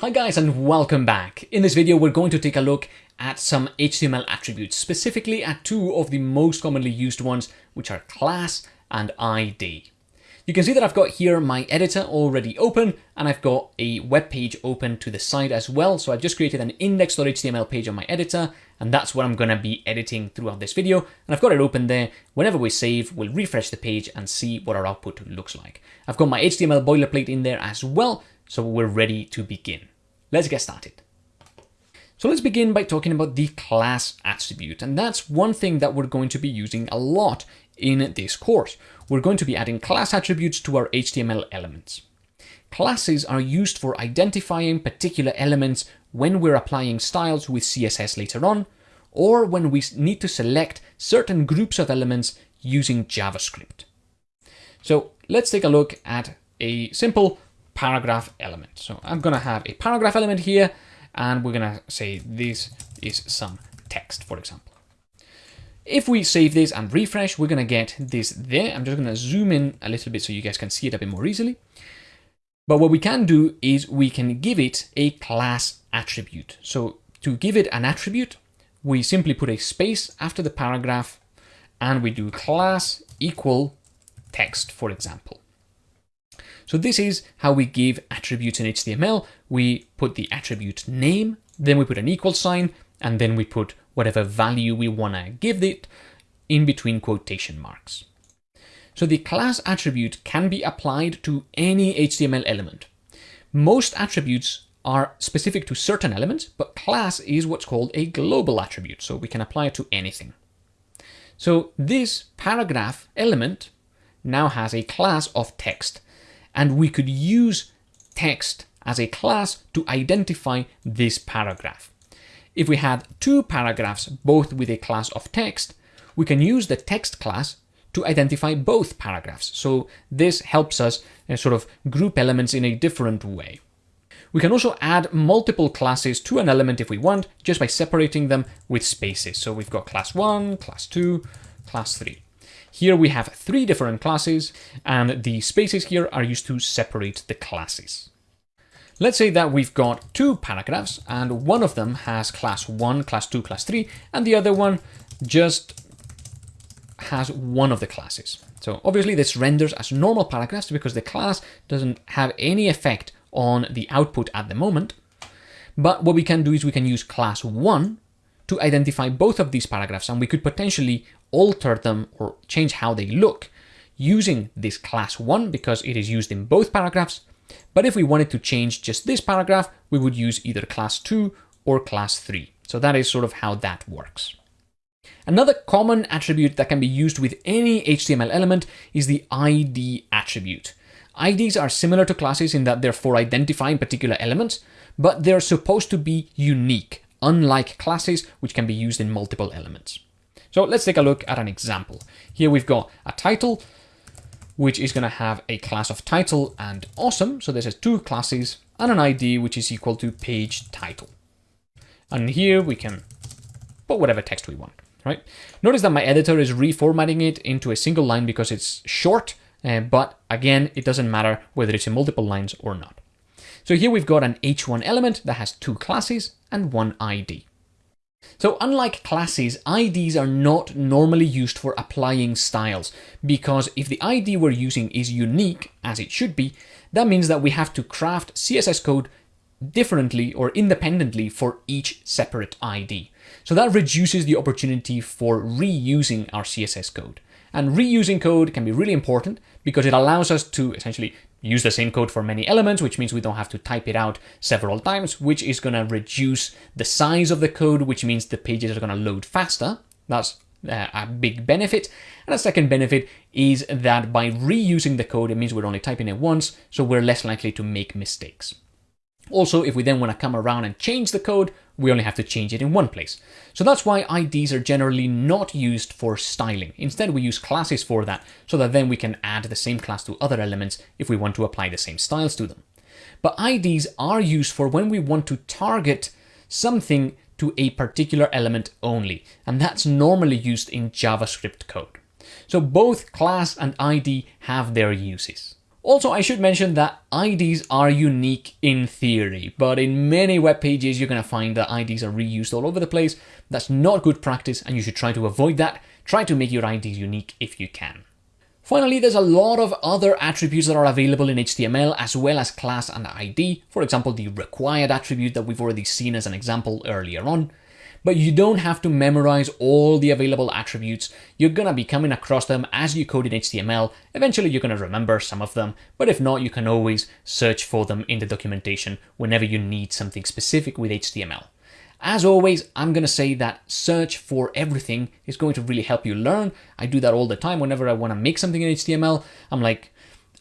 Hi guys and welcome back. In this video we're going to take a look at some HTML attributes, specifically at two of the most commonly used ones, which are class and ID. You can see that I've got here my editor already open and I've got a web page open to the side as well. So I've just created an index.html page on my editor and that's what I'm going to be editing throughout this video. And I've got it open there. Whenever we save, we'll refresh the page and see what our output looks like. I've got my HTML boilerplate in there as well. So we're ready to begin. Let's get started. So let's begin by talking about the class attribute. And that's one thing that we're going to be using a lot in this course. We're going to be adding class attributes to our HTML elements. Classes are used for identifying particular elements when we're applying styles with CSS later on, or when we need to select certain groups of elements using JavaScript. So let's take a look at a simple paragraph element. So I'm going to have a paragraph element here, and we're going to say this is some text, for example. If we save this and refresh, we're going to get this there. I'm just going to zoom in a little bit so you guys can see it a bit more easily. But what we can do is we can give it a class attribute. So to give it an attribute, we simply put a space after the paragraph and we do class equal text, for example. So this is how we give attributes in HTML. We put the attribute name, then we put an equal sign, and then we put whatever value we want to give it in between quotation marks. So the class attribute can be applied to any HTML element. Most attributes are specific to certain elements, but class is what's called a global attribute, so we can apply it to anything. So this paragraph element now has a class of text, and we could use text as a class to identify this paragraph. If we had two paragraphs, both with a class of text, we can use the text class to identify both paragraphs. So this helps us uh, sort of group elements in a different way. We can also add multiple classes to an element if we want, just by separating them with spaces. So we've got class 1, class 2, class 3. Here we have three different classes, and the spaces here are used to separate the classes. Let's say that we've got two paragraphs, and one of them has class 1, class 2, class 3, and the other one just has one of the classes. So obviously this renders as normal paragraphs because the class doesn't have any effect on the output at the moment. But what we can do is we can use class 1 to identify both of these paragraphs and we could potentially alter them or change how they look using this class 1 because it is used in both paragraphs. But if we wanted to change just this paragraph, we would use either class 2 or class 3. So that is sort of how that works. Another common attribute that can be used with any HTML element is the ID attribute. IDs are similar to classes in that they're for identifying particular elements, but they're supposed to be unique, unlike classes which can be used in multiple elements. So let's take a look at an example. Here we've got a title, which is going to have a class of title and awesome. So this has two classes and an ID, which is equal to page title. And here we can put whatever text we want, right? Notice that my editor is reformatting it into a single line because it's short, uh, but again, it doesn't matter whether it's in multiple lines or not. So here we've got an H1 element that has two classes and one ID. So unlike classes, IDs are not normally used for applying styles, because if the ID we're using is unique, as it should be, that means that we have to craft CSS code differently or independently for each separate ID. So that reduces the opportunity for reusing our CSS code. And reusing code can be really important because it allows us to essentially use the same code for many elements, which means we don't have to type it out several times, which is going to reduce the size of the code, which means the pages are going to load faster. That's uh, a big benefit. And a second benefit is that by reusing the code, it means we're only typing it once, so we're less likely to make mistakes. Also, if we then want to come around and change the code, we only have to change it in one place. So that's why IDs are generally not used for styling. Instead, we use classes for that, so that then we can add the same class to other elements if we want to apply the same styles to them. But IDs are used for when we want to target something to a particular element only, and that's normally used in JavaScript code. So both class and ID have their uses. Also, I should mention that IDs are unique in theory, but in many web pages you're going to find that IDs are reused all over the place. That's not good practice and you should try to avoid that. Try to make your IDs unique if you can. Finally, there's a lot of other attributes that are available in HTML as well as class and ID. For example, the required attribute that we've already seen as an example earlier on but you don't have to memorize all the available attributes. You're gonna be coming across them as you code in HTML. Eventually you're gonna remember some of them, but if not, you can always search for them in the documentation whenever you need something specific with HTML. As always, I'm going to say that search for everything is going to really help you learn. I do that all the time whenever I want to make something in HTML. I'm like,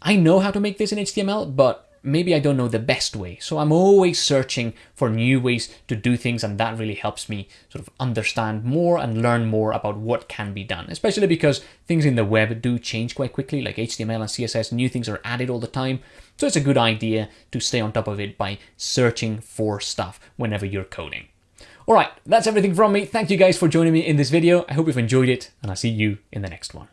I know how to make this in HTML, but maybe I don't know the best way. So I'm always searching for new ways to do things and that really helps me sort of understand more and learn more about what can be done, especially because things in the web do change quite quickly, like HTML and CSS, new things are added all the time. So it's a good idea to stay on top of it by searching for stuff whenever you're coding. All right, that's everything from me. Thank you guys for joining me in this video. I hope you've enjoyed it and I'll see you in the next one.